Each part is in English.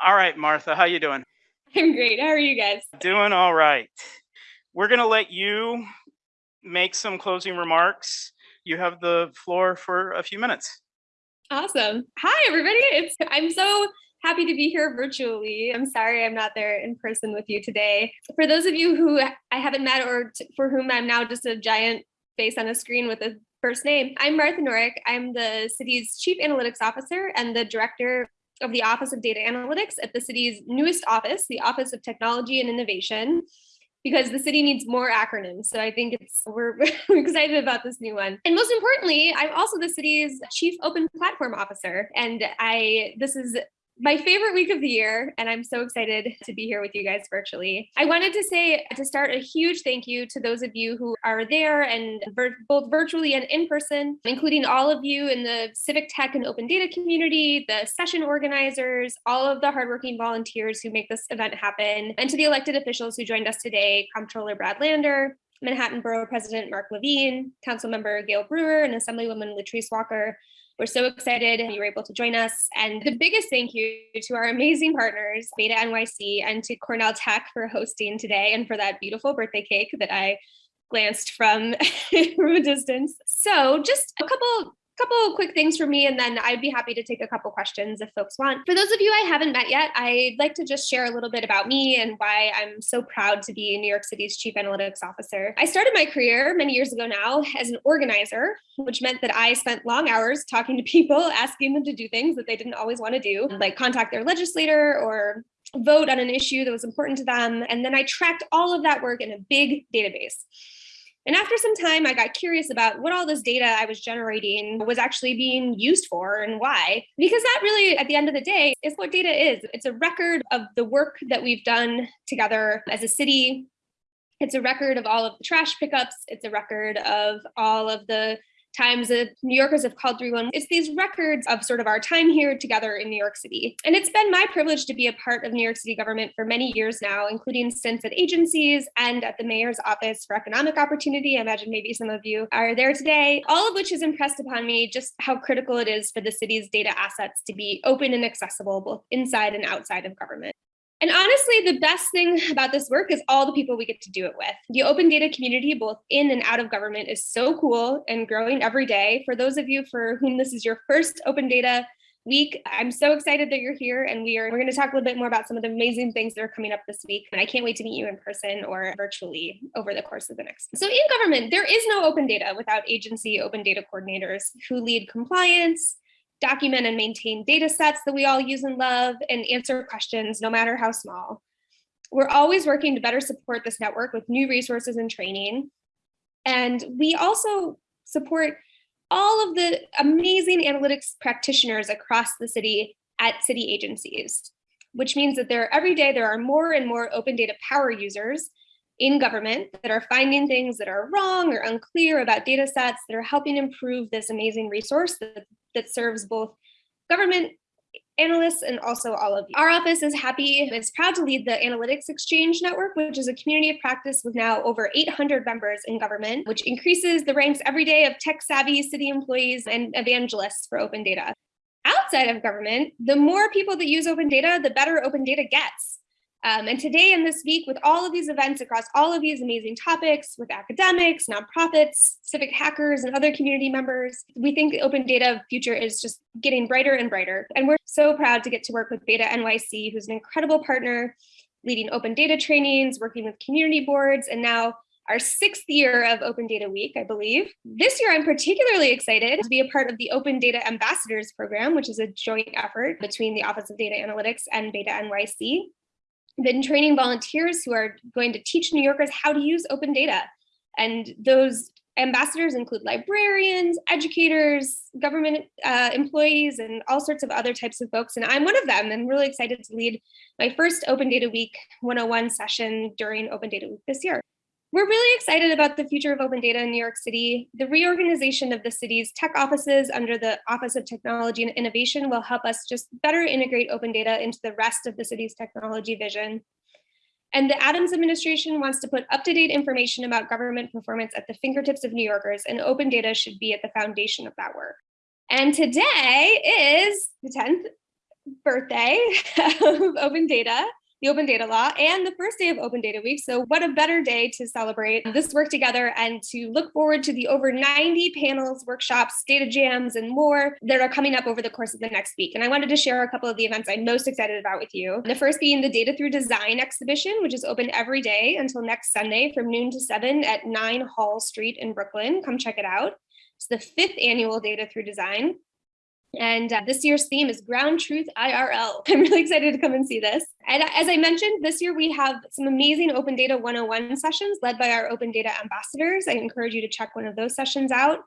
All right, Martha, how you doing? I'm great. How are you guys? Doing all right. We're going to let you make some closing remarks. You have the floor for a few minutes. Awesome. Hi, everybody. It's I'm so happy to be here virtually. I'm sorry I'm not there in person with you today. For those of you who I haven't met or for whom I'm now just a giant face on a screen with a first name, I'm Martha Norrick. I'm the city's chief analytics officer and the director of the Office of Data Analytics at the city's newest office, the Office of Technology and Innovation, because the city needs more acronyms. So I think it's we're, we're excited about this new one. And most importantly, I'm also the city's chief open platform officer. And I this is my favorite week of the year, and I'm so excited to be here with you guys virtually. I wanted to say to start a huge thank you to those of you who are there and vir- both virtually and in person, including all of you in the civic tech and open data community, the session organizers, all of the hardworking volunteers who make this event happen, and to the elected officials who joined us today, Comptroller Brad Lander, Manhattan Borough President Mark Levine, Councilmember Gail Brewer, and Assemblywoman Latrice Walker we're so excited you were able to join us. And the biggest thank you to our amazing partners, Beta NYC and to Cornell Tech for hosting today and for that beautiful birthday cake that I glanced from from a distance. So just a couple couple quick things for me, and then I'd be happy to take a couple questions if folks want. For those of you I haven't met yet, I'd like to just share a little bit about me and why I'm so proud to be New York City's Chief Analytics Officer. I started my career many years ago now as an organizer, which meant that I spent long hours talking to people, asking them to do things that they didn't always want to do, like contact their legislator or vote on an issue that was important to them. And then I tracked all of that work in a big database. And after some time, I got curious about what all this data I was generating was actually being used for and why. Because that really, at the end of the day, is what data is. It's a record of the work that we've done together as a city. It's a record of all of the trash pickups. It's a record of all of the times that New Yorkers have called 311. It's these records of sort of our time here together in New York City. And it's been my privilege to be a part of New York City government for many years now, including stints at agencies and at the mayor's office for economic opportunity. I imagine maybe some of you are there today, all of which has impressed upon me just how critical it is for the city's data assets to be open and accessible both inside and outside of government. And honestly, the best thing about this work is all the people we get to do it with. The open data community, both in and out of government, is so cool and growing every day. For those of you for whom this is your first open data week, I'm so excited that you're here. And we are we're going to talk a little bit more about some of the amazing things that are coming up this week. And I can't wait to meet you in person or virtually over the course of the next. So in government, there is no open data without agency open data coordinators who lead compliance document and maintain data sets that we all use and love, and answer questions, no matter how small. We're always working to better support this network with new resources and training. And we also support all of the amazing analytics practitioners across the city at city agencies, which means that there every day there are more and more open data power users in government that are finding things that are wrong or unclear about data sets that are helping improve this amazing resource that that serves both government analysts and also all of you. Our office is happy and is proud to lead the Analytics Exchange Network, which is a community of practice with now over 800 members in government, which increases the ranks every day of tech savvy city employees and evangelists for open data. Outside of government, the more people that use open data, the better open data gets. Um, and today and this week, with all of these events across all of these amazing topics with academics, nonprofits, civic hackers, and other community members, we think the open data future is just getting brighter and brighter. And we're so proud to get to work with Beta NYC, who's an incredible partner, leading open data trainings, working with community boards, and now our sixth year of Open Data Week, I believe. This year, I'm particularly excited to be a part of the Open Data Ambassadors Program, which is a joint effort between the Office of Data Analytics and Beta NYC been training volunteers who are going to teach New Yorkers how to use open data. And those ambassadors include librarians, educators, government uh, employees, and all sorts of other types of folks. And I'm one of them. I'm really excited to lead my first Open Data Week 101 session during Open Data Week this year. We're really excited about the future of open data in New York City. The reorganization of the city's tech offices under the Office of Technology and Innovation will help us just better integrate open data into the rest of the city's technology vision. And the Adams administration wants to put up-to-date information about government performance at the fingertips of New Yorkers, and open data should be at the foundation of that work. And today is the 10th birthday of open data, the open data law, and the first day of open data week. So what a better day to celebrate this work together and to look forward to the over 90 panels, workshops, data jams, and more that are coming up over the course of the next week. And I wanted to share a couple of the events I'm most excited about with you. The first being the Data Through Design exhibition, which is open every day until next Sunday from noon to 7 at 9 Hall Street in Brooklyn. Come check it out. It's the fifth annual Data Through Design. And uh, this year's theme is Ground Truth IRL. I'm really excited to come and see this. And as I mentioned, this year we have some amazing Open Data 101 sessions led by our Open Data ambassadors. I encourage you to check one of those sessions out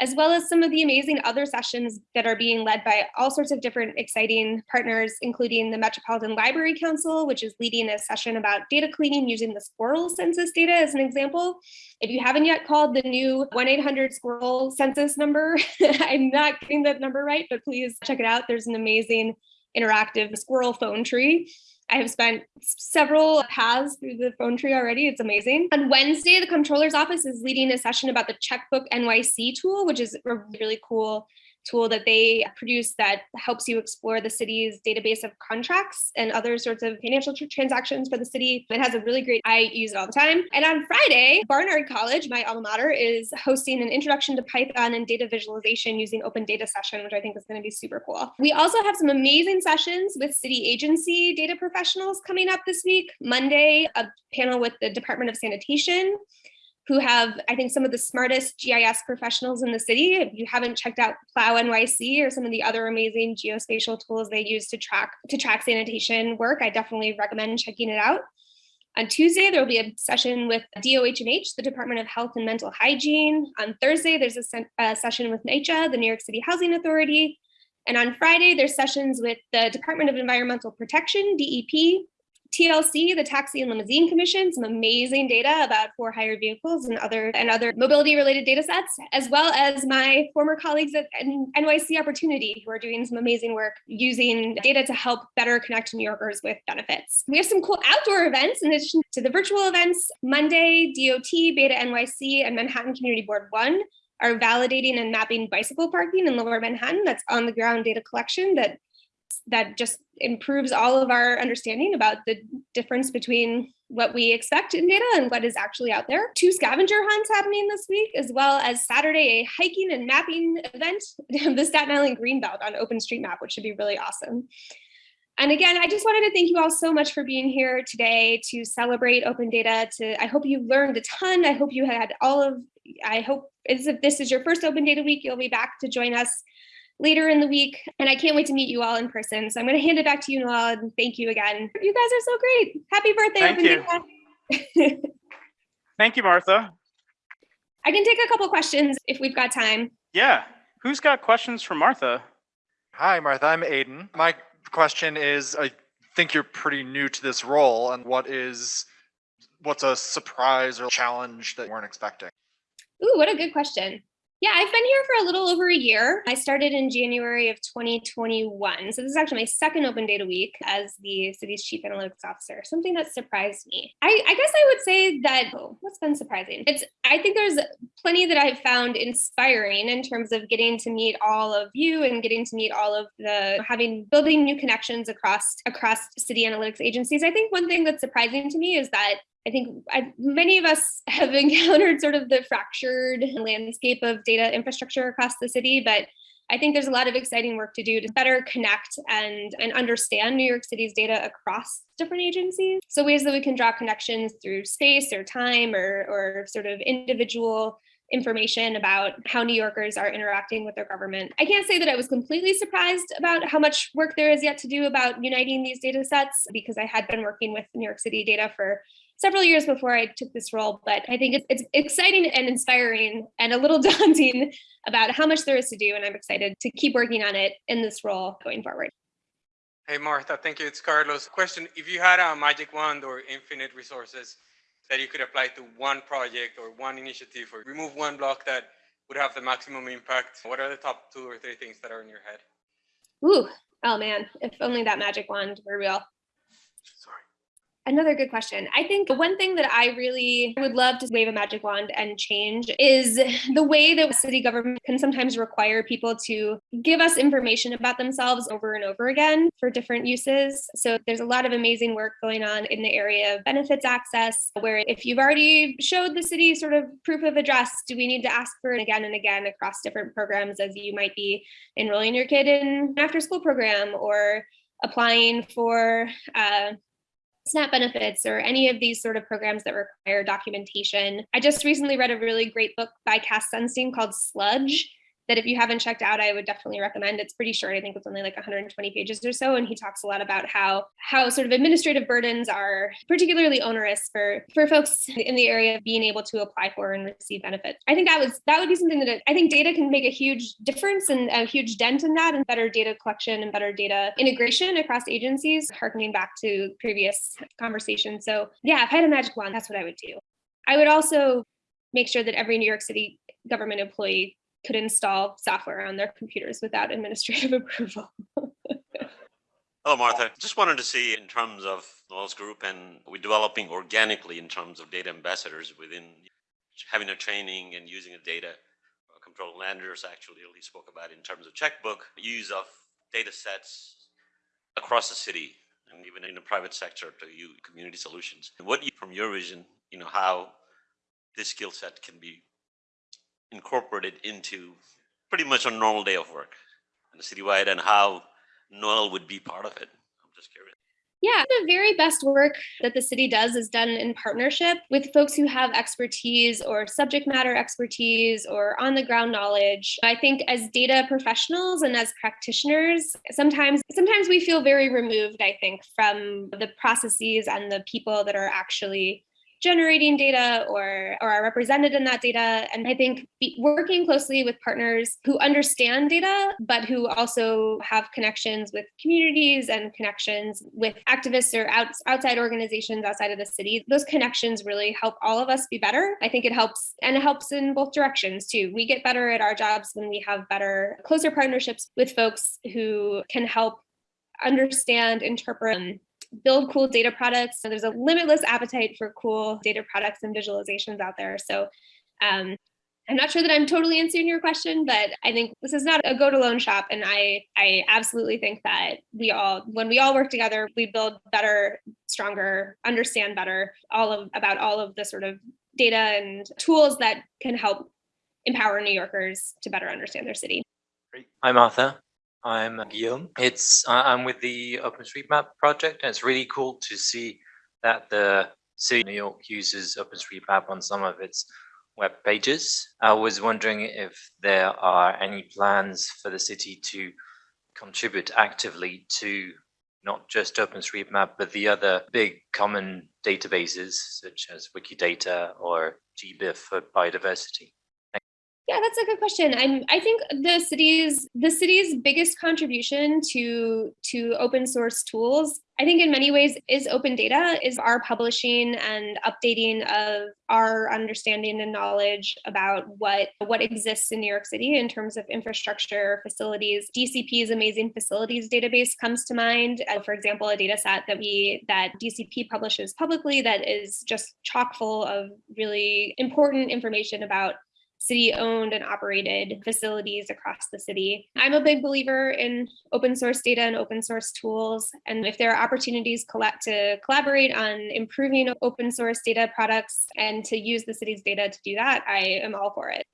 as well as some of the amazing other sessions that are being led by all sorts of different exciting partners, including the Metropolitan Library Council, which is leading a session about data cleaning using the squirrel census data as an example. If you haven't yet called the new 1-800-SQUIRREL census number, I'm not getting that number right, but please check it out. There's an amazing interactive squirrel phone tree I have spent several paths through the phone tree already. It's amazing. On Wednesday, the comptroller's office is leading a session about the checkbook NYC tool, which is a really cool tool that they produce that helps you explore the city's database of contracts and other sorts of financial tr- transactions for the city. It has a really great, I use it all the time. And on Friday, Barnard College, my alma mater, is hosting an introduction to Python and data visualization using open data session, which I think is going to be super cool. We also have some amazing sessions with city agency data professionals coming up this week. Monday, a panel with the Department of Sanitation who have, I think, some of the smartest GIS professionals in the city. If you haven't checked out Plow NYC or some of the other amazing geospatial tools they use to track to track sanitation work, I definitely recommend checking it out. On Tuesday, there will be a session with DOH&H, the Department of Health and Mental Hygiene. On Thursday, there's a, a session with NYCHA, the New York City Housing Authority. And on Friday, there's sessions with the Department of Environmental Protection, DEP, TLC, the Taxi and Limousine Commission, some amazing data about for hire vehicles and other and other mobility related data sets, as well as my former colleagues at NYC Opportunity who are doing some amazing work using data to help better connect New Yorkers with benefits. We have some cool outdoor events in addition to the virtual events. Monday, DOT, Beta NYC, and Manhattan Community Board 1 are validating and mapping bicycle parking in lower Manhattan. That's on the ground data collection that that just improves all of our understanding about the difference between what we expect in data and what is actually out there. Two scavenger hunts happening this week, as well as Saturday, a hiking and mapping event, the Staten Island Greenbelt on OpenStreetMap, which should be really awesome. And again, I just wanted to thank you all so much for being here today to celebrate open data. To I hope you learned a ton. I hope you had all of, I hope as if this is your first open data week, you'll be back to join us later in the week. And I can't wait to meet you all in person. So I'm going to hand it back to you, Noel, and thank you again. You guys are so great. Happy birthday. Thank you. thank you, Martha. I can take a couple questions if we've got time. Yeah. Who's got questions for Martha? Hi, Martha. I'm Aiden. My question is I think you're pretty new to this role, and what is what's a surprise or challenge that you weren't expecting? Ooh, what a good question. Yeah, I've been here for a little over a year. I started in January of 2021. So this is actually my second open data week as the city's chief analytics officer, something that surprised me. I, I guess I would say that oh, what's been surprising? It's I think there's plenty that I've found inspiring in terms of getting to meet all of you and getting to meet all of the having building new connections across across city analytics agencies. I think one thing that's surprising to me is that I think I, many of us have encountered sort of the fractured landscape of data infrastructure across the city, but I think there's a lot of exciting work to do to better connect and, and understand New York City's data across different agencies. So ways that we can draw connections through space or time or, or sort of individual information about how New Yorkers are interacting with their government. I can't say that I was completely surprised about how much work there is yet to do about uniting these data sets because I had been working with New York City data for several years before I took this role, but I think it's, it's exciting and inspiring and a little daunting about how much there is to do. And I'm excited to keep working on it in this role going forward. Hey, Martha, thank you. It's Carlos. Question If you had a magic wand or infinite resources that you could apply to one project or one initiative or remove one block that would have the maximum impact, what are the top two or three things that are in your head? Ooh, oh man, if only that magic wand were real. Sorry. Another good question. I think one thing that I really would love to wave a magic wand and change is the way that city government can sometimes require people to give us information about themselves over and over again for different uses. So there's a lot of amazing work going on in the area of benefits access, where if you've already showed the city sort of proof of address, do we need to ask for it again and again across different programs as you might be enrolling your kid in an after school program or applying for uh, SNAP benefits or any of these sort of programs that require documentation. I just recently read a really great book by Cass Sunstein called Sludge that if you haven't checked out, I would definitely recommend. It's pretty short. I think it's only like 120 pages or so. And he talks a lot about how how sort of administrative burdens are particularly onerous for for folks in the area of being able to apply for and receive benefits. I think that was that would be something that I think data can make a huge difference and a huge dent in that and better data collection and better data integration across agencies, harkening back to previous conversations. So yeah, if I had a magic wand, that's what I would do. I would also make sure that every New York City government employee could install software on their computers without administrative approval. Hello, Martha. Just wanted to see in terms of Noel's group and we're developing organically in terms of data ambassadors within having a training and using the data. Comptroller Lander's actually really spoke about in terms of checkbook, use of data sets across the city and even in the private sector to use community solutions. What you, from your vision, you know, how this skill set can be incorporated into pretty much a normal day of work the citywide and how Noel would be part of it. I'm just curious. Yeah, the very best work that the city does is done in partnership with folks who have expertise or subject matter expertise or on the ground knowledge. I think as data professionals and as practitioners, sometimes sometimes we feel very removed, I think, from the processes and the people that are actually generating data or, or are represented in that data. And I think working closely with partners who understand data, but who also have connections with communities and connections with activists or out, outside organizations outside of the city, those connections really help all of us be better. I think it helps and it helps in both directions too. We get better at our jobs when we have better, closer partnerships with folks who can help understand, interpret, um, build cool data products. So there's a limitless appetite for cool data products and visualizations out there. So um, I'm not sure that I'm totally answering your question, but I think this is not a go to loan shop. And I, I absolutely think that we all, when we all work together, we build better, stronger, understand better all of about all of the sort of data and tools that can help empower New Yorkers to better understand their city. Hi, Martha. I'm Guillaume. It's uh, I'm with the OpenStreetMap project, and it's really cool to see that the city of New York uses OpenStreetMap on some of its web pages. I was wondering if there are any plans for the city to contribute actively to not just OpenStreetMap, but the other big common databases such as Wikidata or GBIF for biodiversity. Yeah, that's a good question. I'm I think the city's the city's biggest contribution to to open source tools, I think in many ways is open data, is our publishing and updating of our understanding and knowledge about what what exists in New York City in terms of infrastructure, facilities. DCP's amazing facilities database comes to mind. Uh, for example, a data set that we that DCP publishes publicly that is just chock full of really important information about city owned and operated facilities across the city. I'm a big believer in open source data and open source tools. And if there are opportunities to collaborate on improving open source data products and to use the city's data to do that, I am all for it.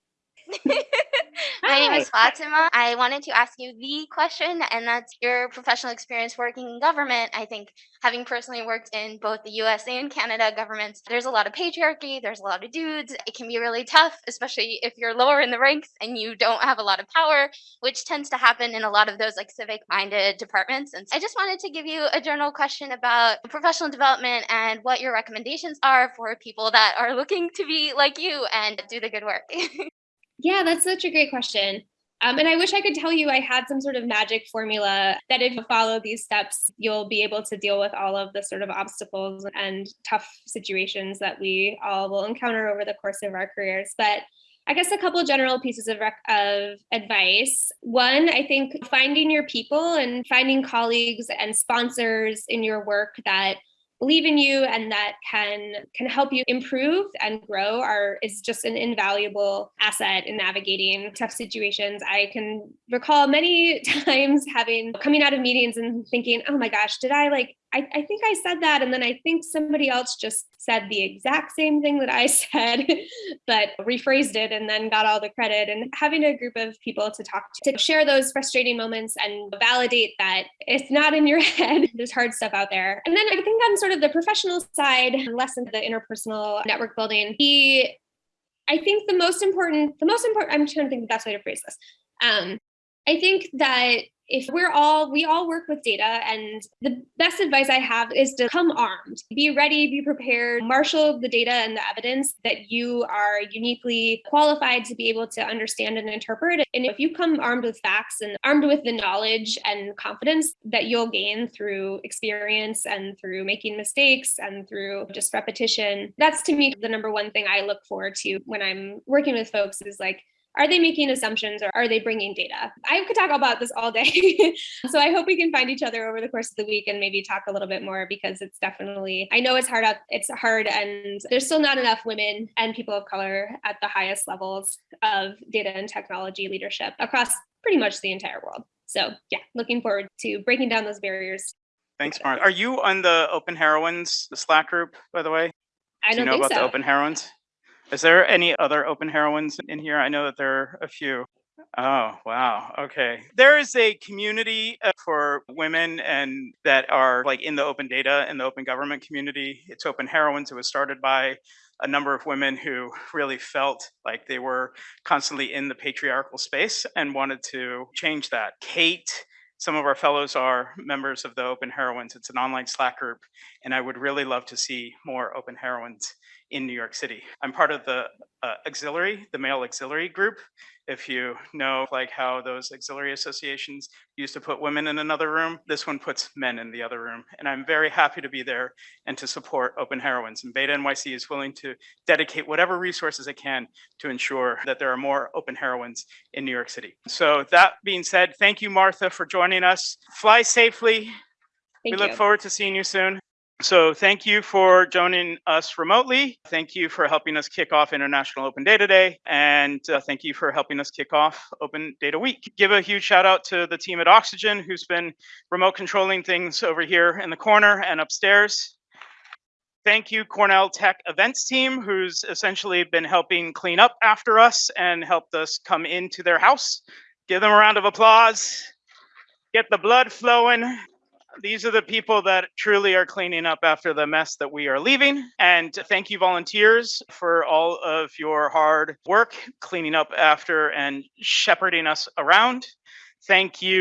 My name is Fatima. I wanted to ask you the question, and that's your professional experience working in government. I think having personally worked in both the US and Canada governments, there's a lot of patriarchy, there's a lot of dudes. It can be really tough, especially if you're lower in the ranks and you don't have a lot of power, which tends to happen in a lot of those like civic minded departments. And I just wanted to give you a general question about professional development and what your recommendations are for people that are looking to be like you and do the good work. Yeah, that's such a great question. Um, and I wish I could tell you I had some sort of magic formula that if you follow these steps, you'll be able to deal with all of the sort of obstacles and tough situations that we all will encounter over the course of our careers. But I guess a couple general pieces of, rec- of advice. One, I think finding your people and finding colleagues and sponsors in your work that believe in you and that can can help you improve and grow are is just an invaluable asset in navigating tough situations. I can recall many times having coming out of meetings and thinking, oh my gosh, did I like I, I think I said that, and then I think somebody else just said the exact same thing that I said, but rephrased it and then got all the credit. And having a group of people to talk to, to share those frustrating moments and validate that it's not in your head. There's hard stuff out there. And then I think on sort of the professional side, less into the interpersonal network building, the I think the most important, the most important, I'm trying to think the best way to phrase this. Um, I think that if we're all we all work with data and the best advice i have is to come armed. Be ready be prepared marshal the data and the evidence that you are uniquely qualified to be able to understand and interpret. And if you come armed with facts and armed with the knowledge and confidence that you'll gain through experience and through making mistakes and through just repetition that's to me the number one thing i look forward to when i'm working with folks is like are they making assumptions or are they bringing data? I could talk about this all day. so I hope we can find each other over the course of the week and maybe talk a little bit more because it's definitely, I know it's hard out, it's hard and there's still not enough women and people of color at the highest levels of data and technology leadership across pretty much the entire world. So yeah, looking forward to breaking down those barriers. Thanks, Mark. Are you on the Open Heroines, the Slack group, by the way? I Do you don't know about so. the Open Heroines? Is there any other Open Heroines in here? I know that there are a few. Oh, wow. Okay. There is a community uh, for women and that are like in the open data and the open government community. It's Open Heroines. It was started by a number of women who really felt like they were constantly in the patriarchal space and wanted to change that. Kate, some of our fellows are members of the Open Heroines. It's an online Slack group, and I would really love to see more Open Heroines in New York City. I'm part of the uh, auxiliary, the male auxiliary group. If you know like how those auxiliary associations used to put women in another room, this one puts men in the other room. And I'm very happy to be there and to support Open Heroines. And Beta NYC is willing to dedicate whatever resources it can to ensure that there are more Open Heroines in New York City. So that being said, thank you, Martha, for joining us. Fly safely. Thank we Thank look forward to seeing you soon. So thank you for joining us remotely. Thank you for helping us kick off International Open Data Day. And uh, thank you for helping us kick off Open Data Week. Give a huge shout out to the team at Oxygen who's been remote controlling things over here in the corner and upstairs. Thank you, Cornell Tech events team, who's essentially been helping clean up after us and helped us come into their house. Give them a round of applause. Get the blood flowing these are the people that truly are cleaning up after the mess that we are leaving. And thank you, volunteers, for all of your hard work cleaning up after and shepherding us around. Thank you.